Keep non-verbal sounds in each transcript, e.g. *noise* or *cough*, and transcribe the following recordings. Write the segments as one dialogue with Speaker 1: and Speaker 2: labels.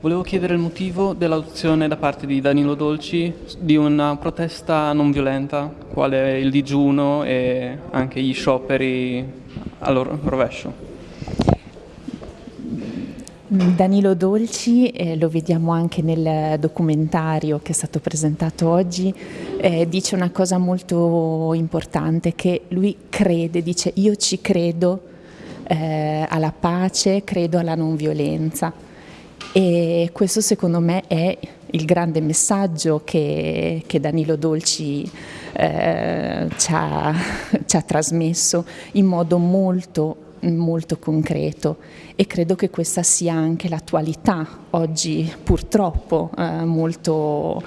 Speaker 1: Volevo chiedere il motivo dell'adozione da parte di Danilo Dolci di una protesta non violenta, quale il digiuno e anche gli scioperi al rovescio.
Speaker 2: Danilo Dolci, eh, lo vediamo anche nel documentario che è stato presentato oggi, eh, dice una cosa molto importante, che lui crede, dice io ci credo eh, alla pace, credo alla non violenza e questo secondo me è il grande messaggio che, che Danilo Dolci eh, ci ha, *laughs* ci ha trasmesso in modo molto molto concreto e credo che questa sia anche l'attualità oggi purtroppo eh, molto,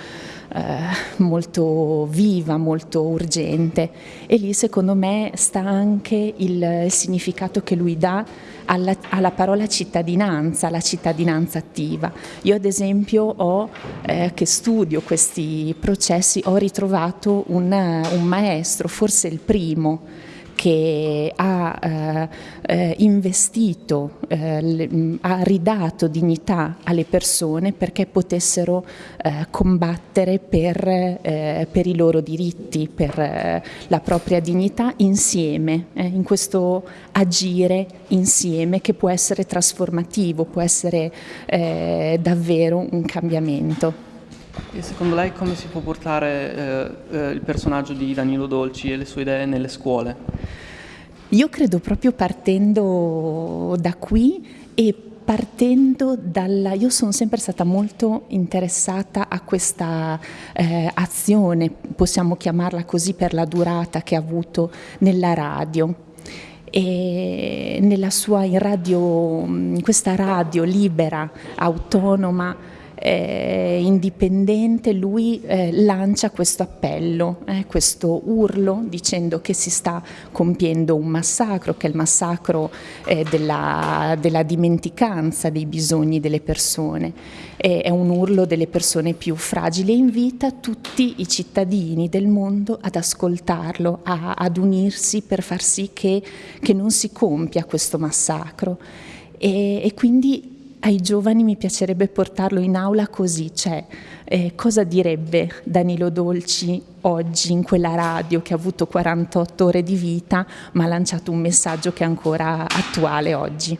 Speaker 2: eh, molto viva, molto urgente e lì secondo me sta anche il, il significato che lui dà alla, alla, parola cittadinanza, la cittadinanza attiva. Io ad esempio ho, eh, che studio questi processi, ho ritrovato un, un maestro, forse il primo, che ha eh, eh, investito, eh, ha ridato dignità alle persone perché potessero eh, combattere per, eh, per, i loro diritti, per eh, la propria dignità insieme, in questo agire insieme che può essere trasformativo, può essere davvero un cambiamento.
Speaker 1: E secondo lei come si può portare eh, eh, il personaggio di Danilo Dolci e le sue idee nelle scuole?
Speaker 2: Io credo proprio partendo da qui e partendo dalla... Io sono sempre stata molto interessata a questa eh, azione, possiamo chiamarla così per la durata che ha avuto nella radio e nella sua in radio, in questa radio libera, autonoma, eh, indipendente, lui eh, lancia questo appello, eh, questo urlo dicendo che si sta compiendo un massacro, che è il massacro eh, della, della, dimenticanza dei bisogni delle persone, è un urlo delle persone più fragili e invita tutti i cittadini del mondo ad ascoltarlo, a, ad unirsi per far sì che, che non si compia questo massacro. E, e quindi ai giovani mi piacerebbe portarlo in aula così, cioè eh, cosa direbbe Danilo Dolci oggi in quella radio che ha avuto 48 ore di vita ma ha lanciato un messaggio che è ancora attuale oggi.